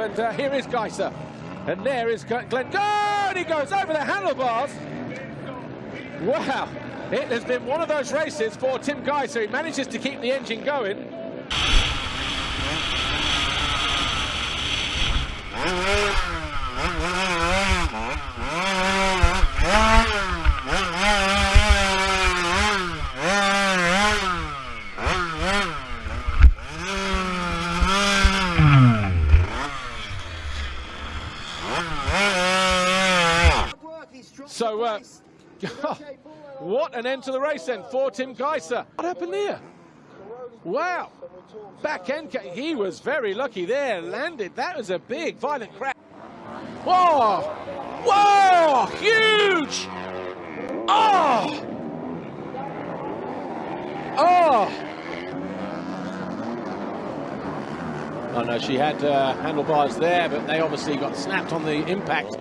And uh, here is Gajser. And there is Glenn. Go! And he goes over the handlebars. Wow. It has been one of those races for Tim Gajser. He manages to keep the engine going. So, uh, what an end to the race then for Tim Gajser. What happened there? Wow. Back end, he was very lucky there, landed. That was a big, violent crash. Whoa! Whoa! Huge! Oh! Oh! Oh no, she had uh, handlebars there, but they obviously got snapped on the impact.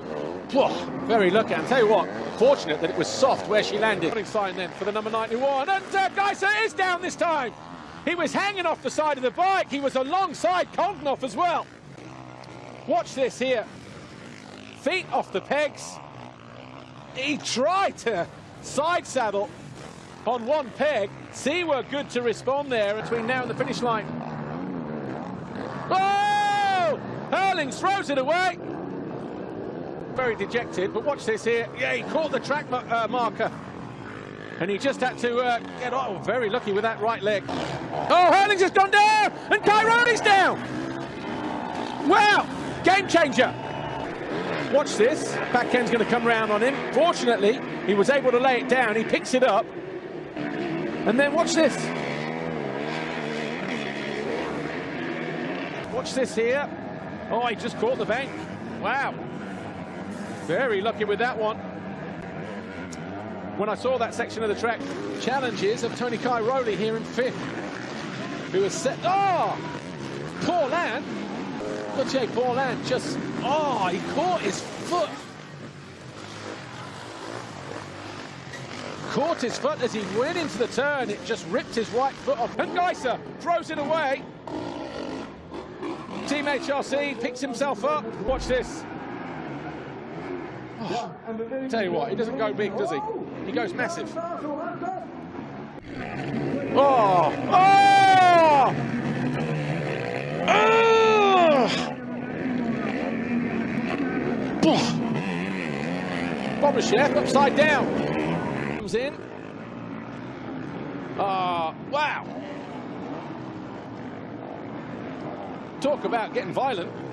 Very lucky. And tell you what, fortunate that it was soft where she landed. Sign then for the number 91. And uh, Gajser is down this time. He was hanging off the side of the bike. He was alongside Coldenhoff as well. Watch this here. Feet off the pegs. He tried to side saddle on one peg. See, we're good to respond there between now and the finish line. Oh! Herlings throws it away very dejected, but watch this here. Yeah, he caught the track uh, marker. And he just had to uh, get oh, very lucky with that right leg. Oh, Herlings has gone down, and Cairoli's down. Wow, game changer. Watch this. Back end's going to come round on him. Fortunately, he was able to lay it down. He picks it up. And then watch this. Watch this here. Oh, he just caught the bank. Wow. Very lucky with that one. When I saw that section of the track, challenges of Tony Cairoli here in fifth, who was set. Oh! Paulin. Gauthier Paulin just. Oh, he caught his foot. Caught his foot as he went into the turn. It just ripped his right foot off. And Gajser throws it away. Team HRC picks himself up. Watch this. Tell you what, he doesn't go big, does he? He goes massive. Oh! Oh! Oh! Chef upside down. Comes in. Ah, wow. Talk about getting violent.